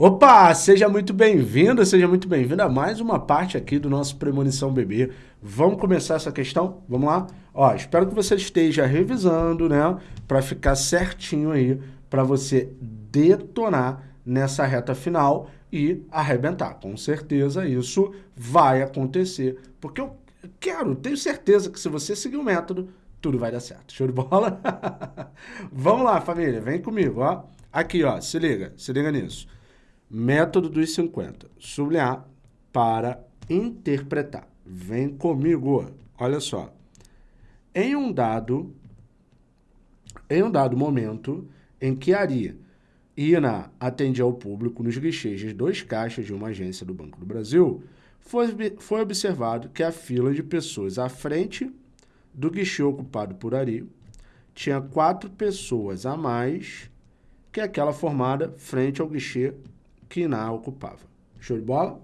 Opa, seja muito bem-vindo, seja muito bem-vindo a mais uma parte aqui do nosso Premonição Bebê. Vamos começar essa questão? Vamos lá? Ó, espero que você esteja revisando, né, para ficar certinho aí, para você detonar nessa reta final e arrebentar. Com certeza isso vai acontecer, porque eu quero, tenho certeza que se você seguir o método, tudo vai dar certo. Show de bola? Vamos lá, família, vem comigo, ó. Aqui, ó, se liga, se liga nisso. Método dos 50. Sublinhar para interpretar. Vem comigo. Olha só. Em um dado, em um dado momento em que Ari Ina atendia ao público nos guichês de dois caixas de uma agência do Banco do Brasil, foi, foi observado que a fila de pessoas à frente do guichê ocupado por Ari tinha quatro pessoas a mais que aquela formada frente ao guichê que Iná ocupava. Show de bola?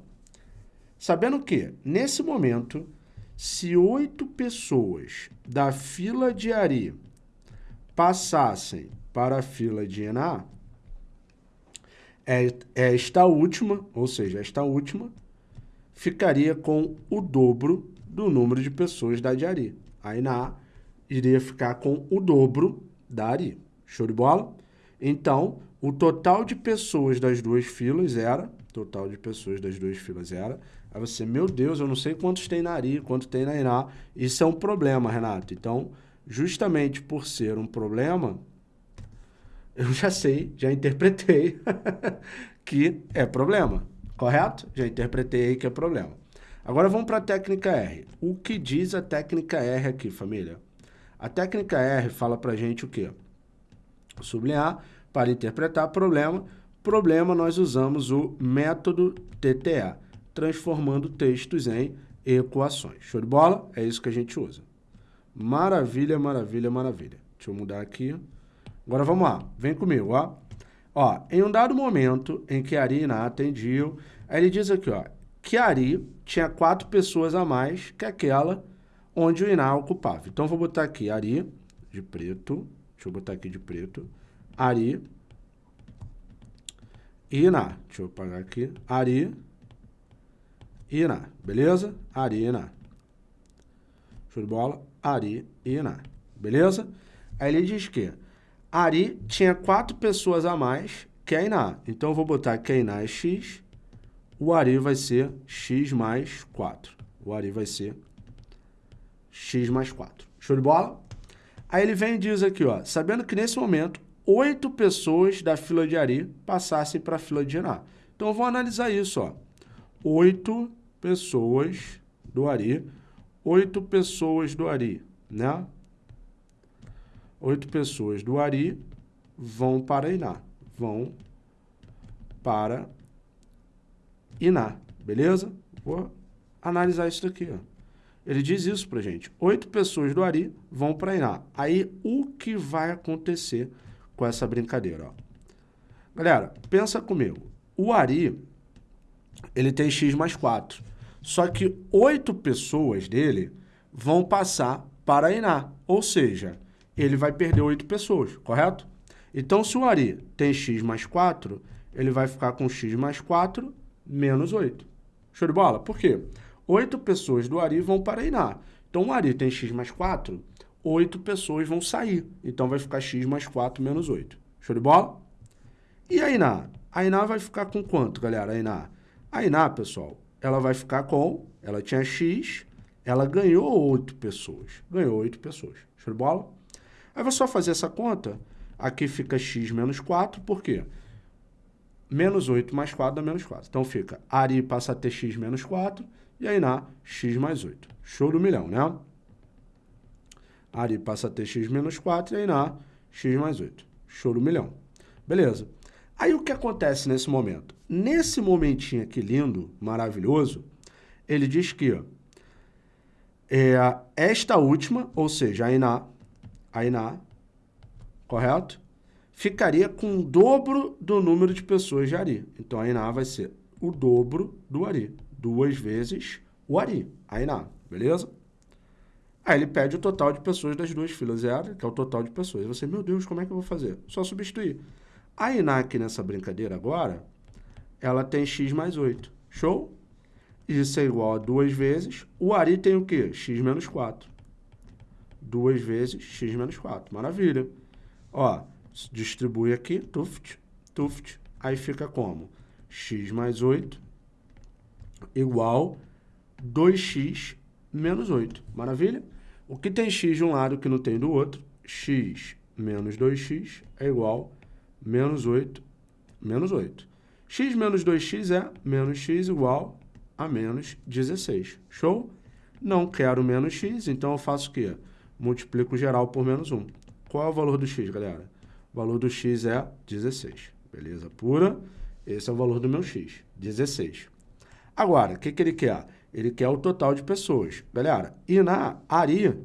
Sabendo que, nesse momento, se oito pessoas da fila de Ari passassem para a fila de Iná, é, esta última, ou seja, esta última, ficaria com o dobro do número de pessoas da de Ari. A Iná iria ficar com o dobro da Ari. Show de bola? Então, o total de pessoas das duas filas era, total de pessoas das duas filas era, aí você, meu Deus, eu não sei quantos tem na Ari, quanto tem na Iná. Isso é um problema, Renato. Então, justamente por ser um problema, eu já sei, já interpretei que é problema, correto? Já interpretei aí que é problema. Agora vamos para a técnica R. O que diz a técnica R aqui, família? A técnica R fala para gente o quê? Sublinhar para interpretar problema. Problema, nós usamos o método TTA, transformando textos em equações. Show de bola? É isso que a gente usa. Maravilha, maravilha, maravilha. Deixa eu mudar aqui. Agora vamos lá, vem comigo, ó. Ó, em um dado momento em que Ari e Iná atendiam, aí ele diz aqui, ó, que Ari tinha quatro pessoas a mais que aquela onde o Iná ocupava. Então, vou botar aqui Ari, de preto, deixa eu botar aqui de preto, Ari, Iná. Deixa eu apagar aqui. Ari, Iná. Beleza? Ari, Iná. Show de bola? Ari, Iná. Beleza? Aí ele diz que Ari tinha quatro pessoas a mais que a Iná. Então, eu vou botar que a Iná é X. O Ari vai ser X mais 4. O Ari vai ser X mais 4. Show de bola? Aí ele vem e diz aqui, ó, sabendo que nesse momento oito pessoas da fila de Ari passassem para a fila de Iná. Então, vou analisar isso. Ó. Oito pessoas do Ari, oito pessoas do Ari, né? Oito pessoas do Ari vão para Iná, vão para Iná, beleza? Vou analisar isso daqui, ó. Ele diz isso pra gente. Oito pessoas do Ari vão para Iná. Aí, o que vai acontecer com essa brincadeira. Ó. Galera, pensa comigo. O Ari, ele tem x mais 4. Só que oito pessoas dele vão passar para a Iná. Ou seja, ele vai perder oito pessoas, correto? Então, se o Ari tem x mais 4, ele vai ficar com x mais 4 menos 8. Show de bola? Por quê? Oito pessoas do Ari vão para Iná. Então, o Ari tem x mais 4, 8 pessoas vão sair. Então, vai ficar x mais 4 menos 8. Show de bola? E a Iná? A Iná vai ficar com quanto, galera? A Iná? A Iná, pessoal, ela vai ficar com... Ela tinha x, ela ganhou 8 pessoas. Ganhou 8 pessoas. Show de bola? Aí, vou só fazer essa conta. Aqui fica x menos 4, por quê? Menos 8 mais 4 dá menos 4. Então, fica Ari passa a ter x menos 4 e a Iná x mais 8. Show do milhão, né? Ari passa a ter x menos 4 e aí na x mais 8. Show do milhão. Beleza. Aí o que acontece nesse momento? Nesse momentinho aqui lindo, maravilhoso, ele diz que ó, é, esta última, ou seja, a Iná, a Iná, correto? Ficaria com o dobro do número de pessoas de Ari. Então, a Iná vai ser o dobro do Ari. Duas vezes o Ari, a Iná, beleza? Aí ele pede o total de pessoas das duas filas zero, que é o total de pessoas. Você, meu Deus, como é que eu vou fazer? Só substituir. A aqui nessa brincadeira agora ela tem x mais 8. Show? Isso é igual a 2 vezes. O Ari tem o quê? x menos 4. 2 vezes x menos 4. Maravilha. Ó, distribui aqui, tuft, tuft. Aí fica como? x mais 8 igual 2x menos 8. Maravilha? O que tem x de um lado que não tem do outro? x menos 2x é igual a menos 8 menos 8. x menos 2x é menos x igual a menos 16. Show? Não quero menos x, então eu faço o quê? Multiplico geral por menos 1. Qual é o valor do x, galera? O valor do x é 16. Beleza pura? Esse é o valor do meu x, 16. Agora, o que, que ele quer? Ele quer o total de pessoas. Galera, e na ARI,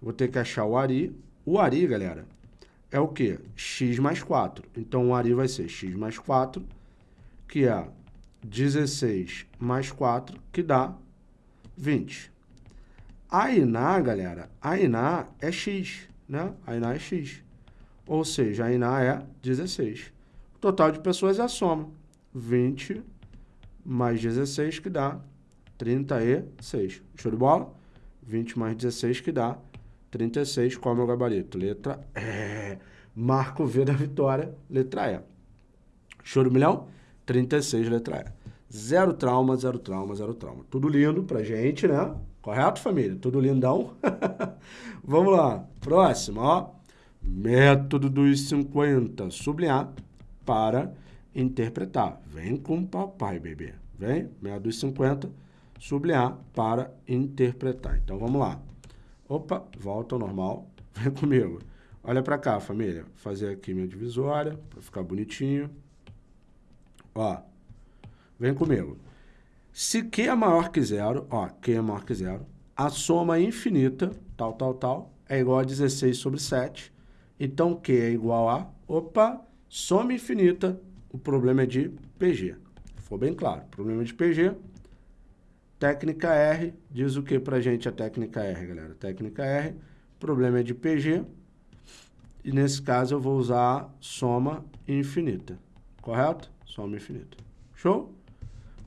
vou ter que achar o ARI. O ARI, galera, é o quê? x mais 4. Então, o ARI vai ser x mais 4, que é 16 mais 4, que dá 20. A INA, galera, a INA é x, né? A INA é x. Ou seja, a INA é 16. O total de pessoas é a soma. 20 mais 16, que dá 36. Show de bola? 20 mais 16, que dá 36. Qual é o meu gabarito? Letra E. Marco V da vitória, letra E. Show de milhão? 36, letra E. Zero trauma, zero trauma, zero trauma. Tudo lindo pra gente, né? Correto, família? Tudo lindão? Vamos lá. Próximo, ó. Método dos 50. Sublinhar para interpretar. Vem com papai, bebê. Vem, método dos 50. Sublinhar para interpretar. Então, vamos lá. Opa, volta ao normal. Vem comigo. Olha para cá, família. Vou fazer aqui minha divisória para ficar bonitinho. Ó, vem comigo. Se Q é maior que zero, ó, Q é maior que zero, a soma infinita, tal, tal, tal, é igual a 16 sobre 7. Então, Q é igual a, opa, soma infinita, o problema é de PG. Ficou bem claro, problema de PG. Técnica R, diz o que pra gente a técnica R, galera? Técnica R, problema é de PG. E nesse caso eu vou usar soma infinita, correto? Soma infinita. Show?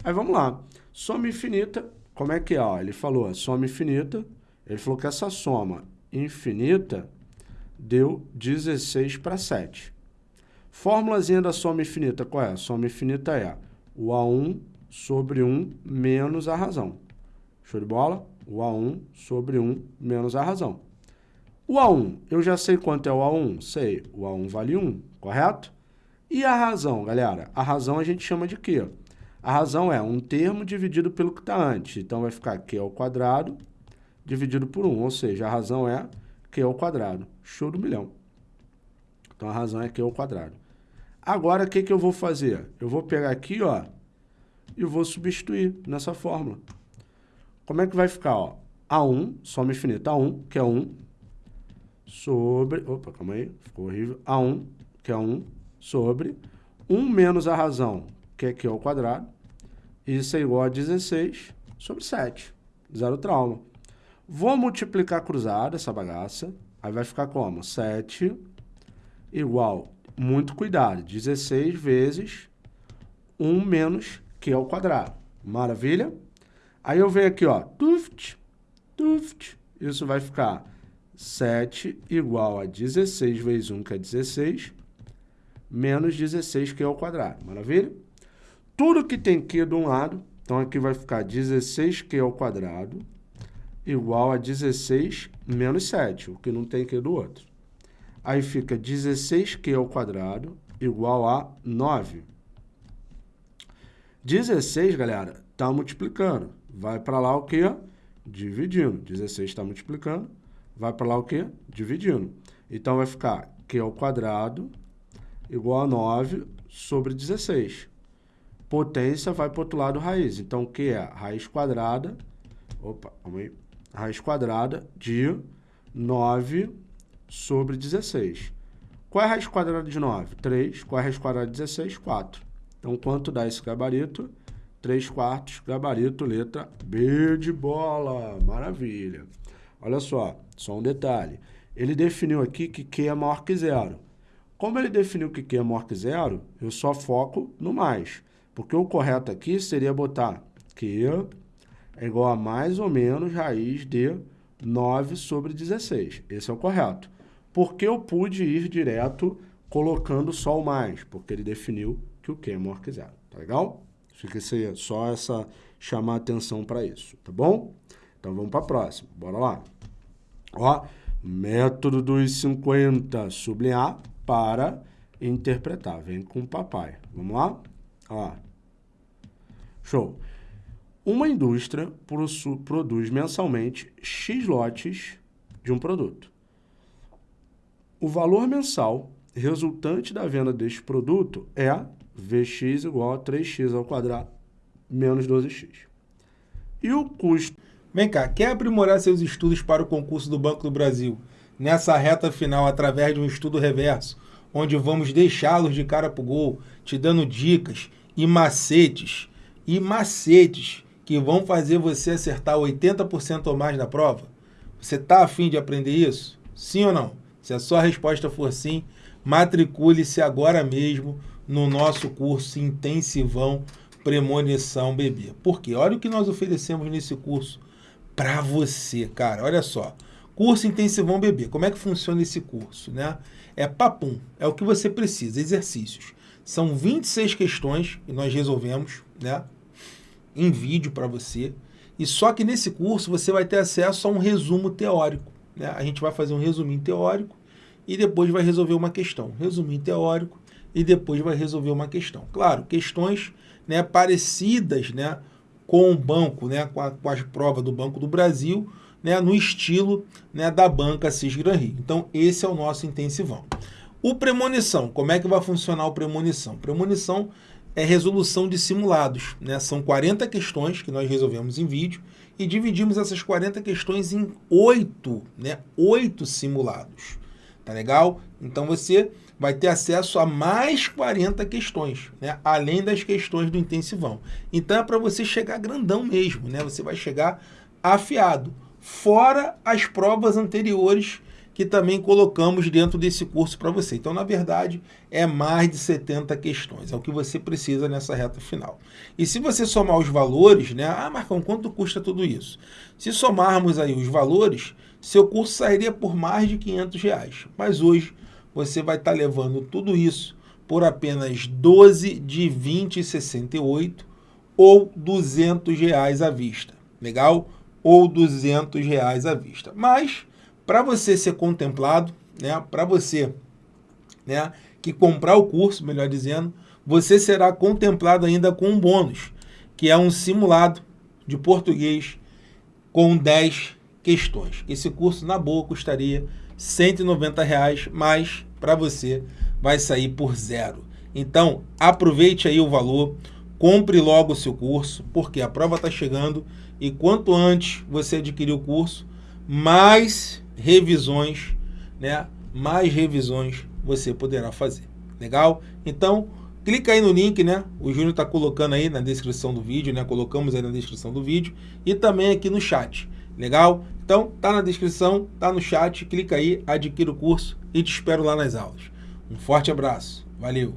Aí vamos lá. Soma infinita, como é que é? Ele falou soma infinita, ele falou que essa soma infinita deu 16 para 7. Fórmulazinha da soma infinita, qual é? A soma infinita é o A1 sobre 1 menos a razão. Show de bola? O A1 sobre 1 menos a razão. O A1, eu já sei quanto é o A1? Sei, o A1 vale 1, correto? E a razão, galera? A razão a gente chama de quê? A razão é um termo dividido pelo que está antes. Então, vai ficar Q ao quadrado dividido por 1. Ou seja, a razão é Q ao quadrado. Show do milhão. Então, a razão é Q ao quadrado. Agora, o que, que eu vou fazer? Eu vou pegar aqui, ó, e vou substituir nessa fórmula. Como é que vai ficar? Ó? A1, soma infinita A1, que é 1, sobre... Opa, calma aí, ficou horrível. A1, que é 1, sobre 1 menos a razão, que é Q ao quadrado. Isso é igual a 16 sobre 7. Zero trauma. Vou multiplicar cruzado essa bagaça. Aí vai ficar como? 7 igual, muito cuidado, 16 vezes 1 menos Q ao quadrado. Maravilha? Aí eu venho aqui, ó, tuft, tuft. Isso vai ficar 7 igual a 16 vezes 1, que é 16, menos 16Q ao quadrado. Maravilha? Tudo que tem Q de um lado, então aqui vai ficar 16Q ao quadrado igual a 16 menos 7, o que não tem Q do outro. Aí fica 16Q ao quadrado igual a 9. 16, galera, está multiplicando. Vai para lá o quê? Dividindo. 16 está multiplicando. Vai para lá o quê? Dividindo. Então, vai ficar Q ao quadrado igual a 9 sobre 16 potência vai para o outro lado raiz. Então, que é? Raiz quadrada, opa, calma aí, raiz quadrada de 9 sobre 16. Qual é a raiz quadrada de 9? 3. Qual é a raiz quadrada de 16? 4. Então, quanto dá esse gabarito? 3 quartos, gabarito, letra B de bola. Maravilha. Olha só, só um detalhe. Ele definiu aqui que Q é maior que zero. Como ele definiu que Q é maior que zero, eu só foco no mais. Porque o correto aqui seria botar Q é igual a mais ou menos raiz de 9 sobre 16. Esse é o correto. Porque eu pude ir direto colocando só o mais, porque ele definiu que o Q maior que zero. Tá legal? Fica só essa chamar atenção para isso, tá bom? Então vamos para a próxima. Bora lá. Ó, método dos 50, sublinhar para interpretar. Vem com o papai. Vamos lá? Ó. Show. Uma indústria produz mensalmente X lotes de um produto. O valor mensal resultante da venda deste produto é Vx igual a 3x ao quadrado menos 12x. E o custo... Vem cá, quer aprimorar seus estudos para o concurso do Banco do Brasil nessa reta final através de um estudo reverso, onde vamos deixá-los de cara para o gol, te dando dicas e macetes, e macetes que vão fazer você acertar 80% ou mais na prova? Você está afim de aprender isso? Sim ou não? Se a sua resposta for sim, matricule-se agora mesmo no nosso curso intensivão Premonição Bebê. Porque olha o que nós oferecemos nesse curso para você, cara. Olha só. Curso Intensivão Bebê. Como é que funciona esse curso, né? É papum, é o que você precisa, exercícios. São 26 questões que nós resolvemos, né? Em vídeo para você. E só que nesse curso você vai ter acesso a um resumo teórico. Né? A gente vai fazer um resuminho teórico e depois vai resolver uma questão. Resuminho teórico e depois vai resolver uma questão. Claro, questões né, parecidas né, com o banco, né, com, a, com as provas do Banco do Brasil, né, no estilo né, da banca Cis Gran Rio. Então, esse é o nosso intensivão. O premonição, como é que vai funcionar o premonição? Premonição é resolução de simulados. Né? São 40 questões que nós resolvemos em vídeo e dividimos essas 40 questões em oito, né? oito simulados. Tá legal? Então você vai ter acesso a mais 40 questões, né? além das questões do intensivão. Então é para você chegar grandão mesmo, né? você vai chegar afiado, fora as provas anteriores que também colocamos dentro desse curso para você. Então, na verdade, é mais de 70 questões, é o que você precisa nessa reta final. E se você somar os valores, né? Ah, Marcão, quanto custa tudo isso? Se somarmos aí os valores, seu curso sairia por mais de 500 reais. Mas hoje você vai estar tá levando tudo isso por apenas 12 de 20,68 ou 200 reais à vista. Legal? Ou 200 reais à vista. Mas para você ser contemplado, né, para você né, que comprar o curso, melhor dizendo, você será contemplado ainda com um bônus, que é um simulado de português com 10 questões. Esse curso, na boa, custaria 190, reais, mas para você vai sair por zero. Então, aproveite aí o valor, compre logo o seu curso, porque a prova está chegando e quanto antes você adquirir o curso, mais revisões, né? Mais revisões você poderá fazer. Legal? Então, clica aí no link, né? O Júnior está colocando aí na descrição do vídeo, né? Colocamos aí na descrição do vídeo e também aqui no chat. Legal? Então, tá na descrição, tá no chat, clica aí, adquira o curso e te espero lá nas aulas. Um forte abraço. Valeu!